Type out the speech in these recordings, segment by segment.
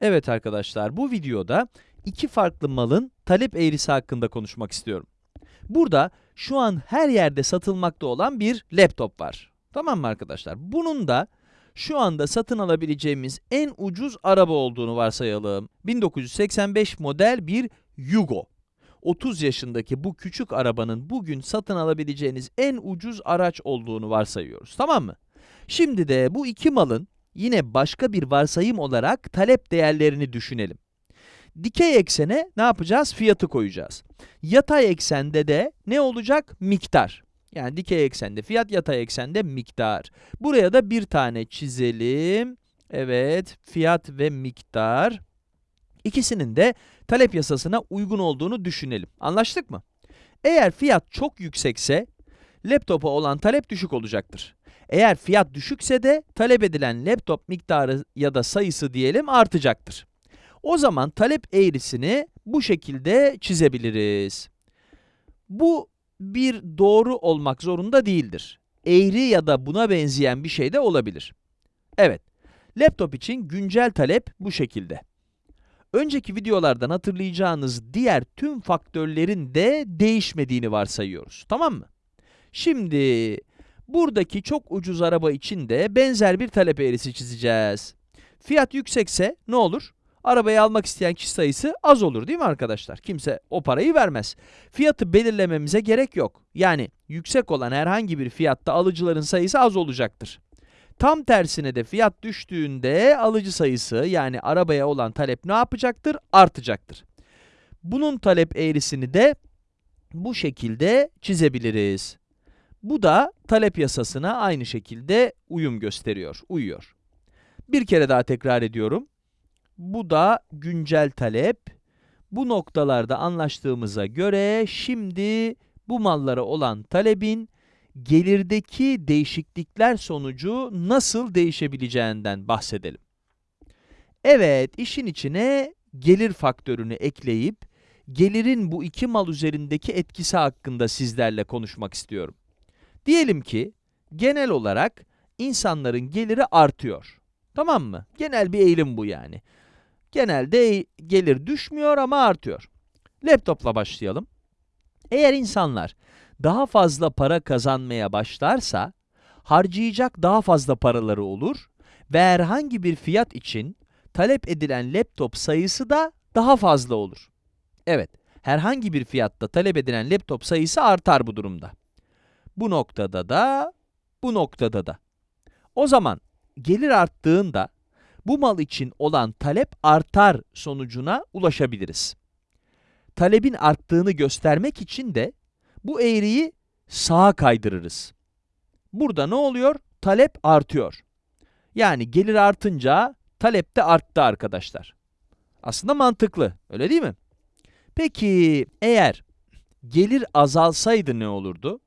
Evet arkadaşlar, bu videoda iki farklı malın talep eğrisi hakkında konuşmak istiyorum. Burada şu an her yerde satılmakta olan bir laptop var. Tamam mı arkadaşlar? Bunun da şu anda satın alabileceğimiz en ucuz araba olduğunu varsayalım. 1985 model bir Yugo. 30 yaşındaki bu küçük arabanın bugün satın alabileceğiniz en ucuz araç olduğunu varsayıyoruz. Tamam mı? Şimdi de bu iki malın yine başka bir varsayım olarak talep değerlerini düşünelim. Dikey eksene ne yapacağız? Fiyatı koyacağız. Yatay eksende de ne olacak? Miktar. Yani dikey eksende fiyat, yatay eksende miktar. Buraya da bir tane çizelim. Evet, fiyat ve miktar. İkisinin de talep yasasına uygun olduğunu düşünelim. Anlaştık mı? Eğer fiyat çok yüksekse, laptopa olan talep düşük olacaktır. Eğer fiyat düşükse de talep edilen laptop miktarı ya da sayısı diyelim artacaktır. O zaman talep eğrisini bu şekilde çizebiliriz. Bu bir doğru olmak zorunda değildir. Eğri ya da buna benzeyen bir şey de olabilir. Evet, laptop için güncel talep bu şekilde. Önceki videolardan hatırlayacağınız diğer tüm faktörlerin de değişmediğini varsayıyoruz. Tamam mı? Şimdi buradaki çok ucuz araba için de benzer bir talep eğrisi çizeceğiz. Fiyat yüksekse ne olur? Arabayı almak isteyen kişi sayısı az olur değil mi arkadaşlar? Kimse o parayı vermez. Fiyatı belirlememize gerek yok. Yani yüksek olan herhangi bir fiyatta alıcıların sayısı az olacaktır. Tam tersine de fiyat düştüğünde alıcı sayısı yani arabaya olan talep ne yapacaktır? Artacaktır. Bunun talep eğrisini de bu şekilde çizebiliriz. Bu da talep yasasına aynı şekilde uyum gösteriyor, uyuyor. Bir kere daha tekrar ediyorum. Bu da güncel talep. Bu noktalarda anlaştığımıza göre şimdi bu mallara olan talebin gelirdeki değişiklikler sonucu nasıl değişebileceğinden bahsedelim. Evet, işin içine gelir faktörünü ekleyip gelirin bu iki mal üzerindeki etkisi hakkında sizlerle konuşmak istiyorum. Diyelim ki genel olarak insanların geliri artıyor. Tamam mı? Genel bir eğilim bu yani. Genelde gelir düşmüyor ama artıyor. Laptopla başlayalım. Eğer insanlar daha fazla para kazanmaya başlarsa, harcayacak daha fazla paraları olur ve herhangi bir fiyat için talep edilen laptop sayısı da daha fazla olur. Evet, herhangi bir fiyatta talep edilen laptop sayısı artar bu durumda. Bu noktada da, bu noktada da. O zaman gelir arttığında bu mal için olan talep artar sonucuna ulaşabiliriz. Talebin arttığını göstermek için de bu eğriyi sağa kaydırırız. Burada ne oluyor? Talep artıyor. Yani gelir artınca talep de arttı arkadaşlar. Aslında mantıklı, öyle değil mi? Peki eğer gelir azalsaydı ne olurdu?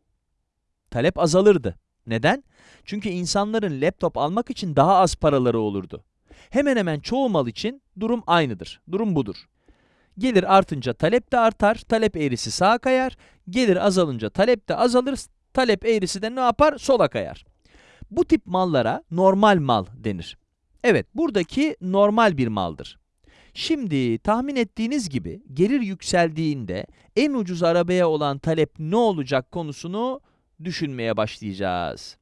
Talep azalırdı. Neden? Çünkü insanların laptop almak için daha az paraları olurdu. Hemen hemen çoğu mal için durum aynıdır. Durum budur. Gelir artınca talep de artar, talep eğrisi sağa kayar. Gelir azalınca talep de azalır, talep eğrisi de ne yapar? Sola kayar. Bu tip mallara normal mal denir. Evet, buradaki normal bir maldır. Şimdi tahmin ettiğiniz gibi gelir yükseldiğinde en ucuz arabaya olan talep ne olacak konusunu düşünmeye başlayacağız.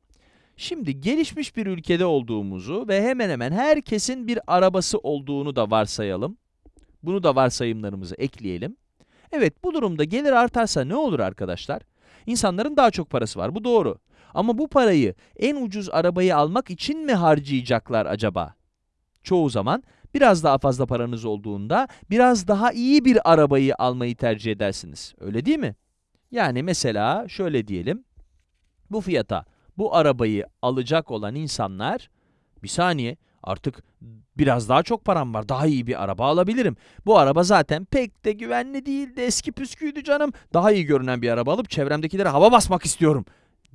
Şimdi gelişmiş bir ülkede olduğumuzu ve hemen hemen herkesin bir arabası olduğunu da varsayalım. Bunu da varsayımlarımıza ekleyelim. Evet, bu durumda gelir artarsa ne olur arkadaşlar? İnsanların daha çok parası var, bu doğru. Ama bu parayı en ucuz arabayı almak için mi harcayacaklar acaba? Çoğu zaman biraz daha fazla paranız olduğunda biraz daha iyi bir arabayı almayı tercih edersiniz. Öyle değil mi? Yani mesela şöyle diyelim. Bu fiyata bu arabayı alacak olan insanlar, bir saniye artık biraz daha çok param var, daha iyi bir araba alabilirim. Bu araba zaten pek de güvenli değildi, eski püsküydü canım. Daha iyi görünen bir araba alıp çevremdekilere hava basmak istiyorum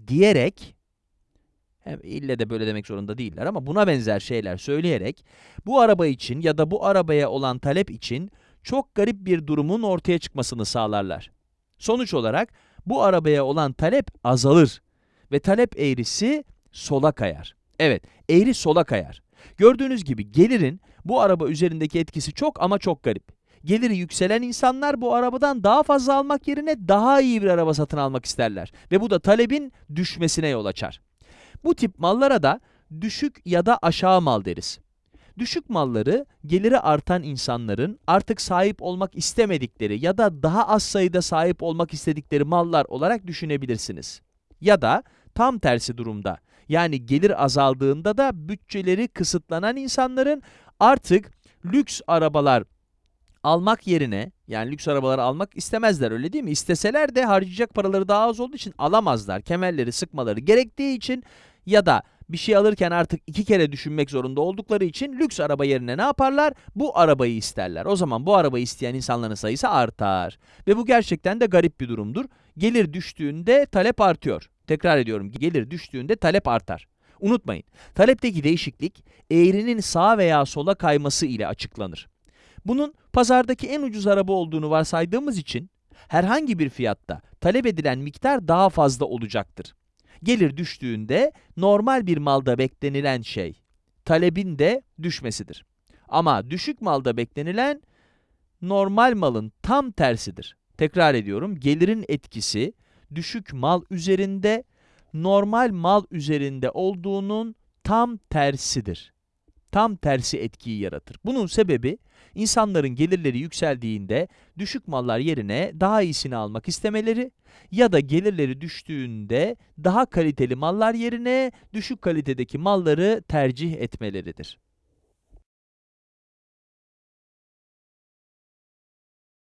diyerek, hem ille de böyle demek zorunda değiller ama buna benzer şeyler söyleyerek, bu araba için ya da bu arabaya olan talep için çok garip bir durumun ortaya çıkmasını sağlarlar. Sonuç olarak bu arabaya olan talep azalır ve talep eğrisi sola kayar. Evet, eğri sola kayar. Gördüğünüz gibi gelirin bu araba üzerindeki etkisi çok ama çok garip. Geliri yükselen insanlar bu arabadan daha fazla almak yerine daha iyi bir araba satın almak isterler ve bu da talebin düşmesine yol açar. Bu tip mallara da düşük ya da aşağı mal deriz. Düşük malları geliri artan insanların artık sahip olmak istemedikleri ya da daha az sayıda sahip olmak istedikleri mallar olarak düşünebilirsiniz. Ya da tam tersi durumda yani gelir azaldığında da bütçeleri kısıtlanan insanların artık lüks arabalar almak yerine yani lüks arabaları almak istemezler öyle değil mi? İsteseler de harcayacak paraları daha az olduğu için alamazlar. Kemerleri sıkmaları gerektiği için ya da bir şey alırken artık iki kere düşünmek zorunda oldukları için lüks araba yerine ne yaparlar? Bu arabayı isterler. O zaman bu arabayı isteyen insanların sayısı artar. Ve bu gerçekten de garip bir durumdur. Gelir düştüğünde talep artıyor. Tekrar ediyorum, gelir düştüğünde talep artar. Unutmayın, talepteki değişiklik eğrinin sağa veya sola kayması ile açıklanır. Bunun pazardaki en ucuz araba olduğunu varsaydığımız için herhangi bir fiyatta talep edilen miktar daha fazla olacaktır. Gelir düştüğünde normal bir malda beklenilen şey talebin de düşmesidir. Ama düşük malda beklenilen normal malın tam tersidir. Tekrar ediyorum, gelirin etkisi düşük mal üzerinde normal mal üzerinde olduğunun tam tersidir. Tam tersi etkiyi yaratır. Bunun sebebi insanların gelirleri yükseldiğinde düşük mallar yerine daha iyisini almak istemeleri ya da gelirleri düştüğünde daha kaliteli mallar yerine düşük kalitedeki malları tercih etmeleridir.